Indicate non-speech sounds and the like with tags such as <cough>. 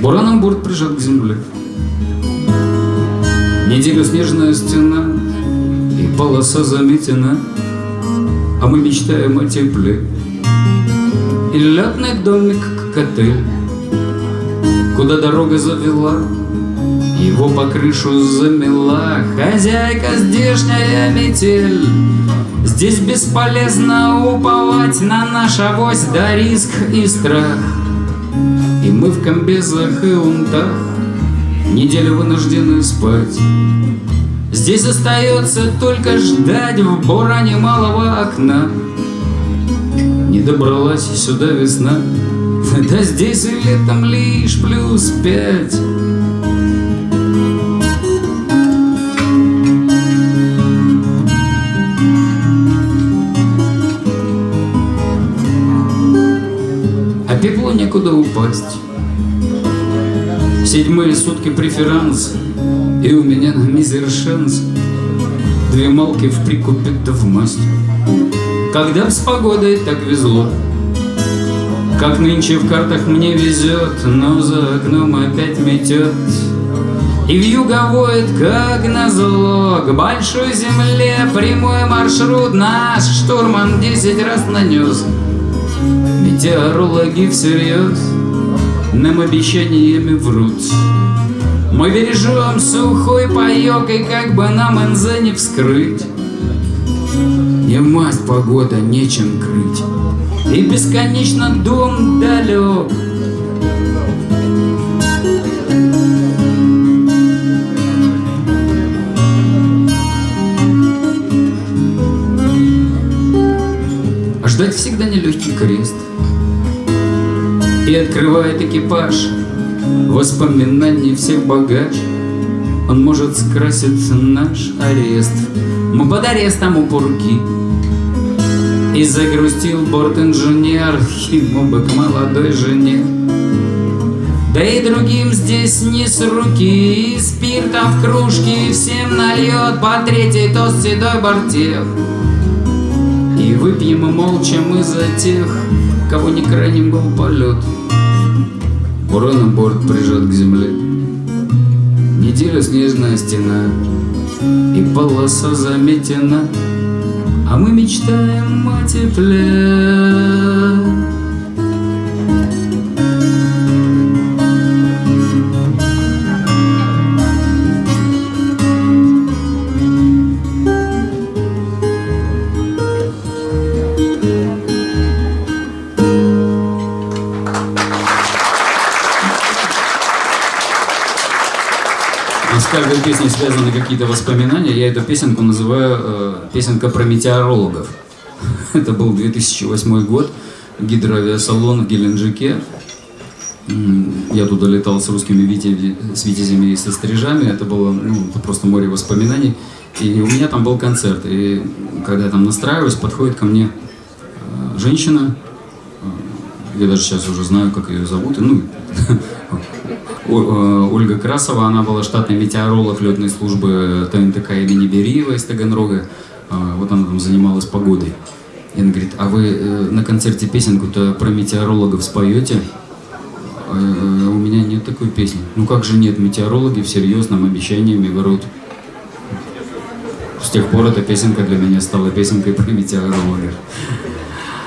Бураном борт прижат к земле. Неделю снежная стена И полоса заметена А мы мечтаем о тепле. И летный домик к отель Куда дорога завела Его по крышу замела Хозяйка здешняя метель. Здесь бесполезно уповать на наш авось Да риск и страх И мы в комбезах и унтах Неделю вынуждены спать. Здесь остается только ждать В буране малого окна. Не добралась сюда весна. <laughs> Да здесь и летом лишь плюс пять Пеплу некуда упасть Седьмые сутки преферанс, И у меня на мизер шанс Две малки в прикупе да в масть. Когда с погодой так везло, Как нынче в картах мне везет, Но за окном опять метет. И вьюга воет, как назло, К большой земле прямой маршрут Наш штурман десять раз нанес. Метеорологи всерьез нам обещаниями врут. Мы бережем сухой паек, и как бы нам НЗ не вскрыть. Не масть погода, нечем крыть, и бесконечно дом далек. Всегда нелегкий крест — и открывает экипаж Воспоминаний всех багаж Он может скрасить наш арест. Мы под арестом у пурки И загрустил борт-инженер бы к молодой жене. Да и другим здесь не с руки, и спирта в кружке всем нальет по третьей тост седой бортех. И выпьем молча мы за тех, кого не крайним был полет. Бурана борт прижат к земле. Неделя снежная стена, и полоса заметена, А мы мечтаем о тепле. Каждой песни связаны какие-то воспоминания. Я эту песенку называю э, «Песенка про метеорологов». <laughs> Это был 2008 год, гидроавиасалон в Геленджике. Я туда летал с русскими витязями, с витязями и со стрижами. Это было ну, просто море воспоминаний. И у меня там был концерт. И когда я там настраиваюсь, подходит ко мне э, женщина. Э, я даже сейчас уже знаю, как ее зовут. Ну, <laughs> Э, Ольга Красова, она была штатный метеоролог летной службы ТНТК имени Бериева из Таганрога. Э, вот она там занималась погодой. И она говорит, а вы э, на концерте песенку-то про метеорологов споете? А у меня нет такой песни. Ну как же нет, метеорологи всерьез нам обещаниями врут. С тех пор эта песенка для меня стала песенкой про метеорологов.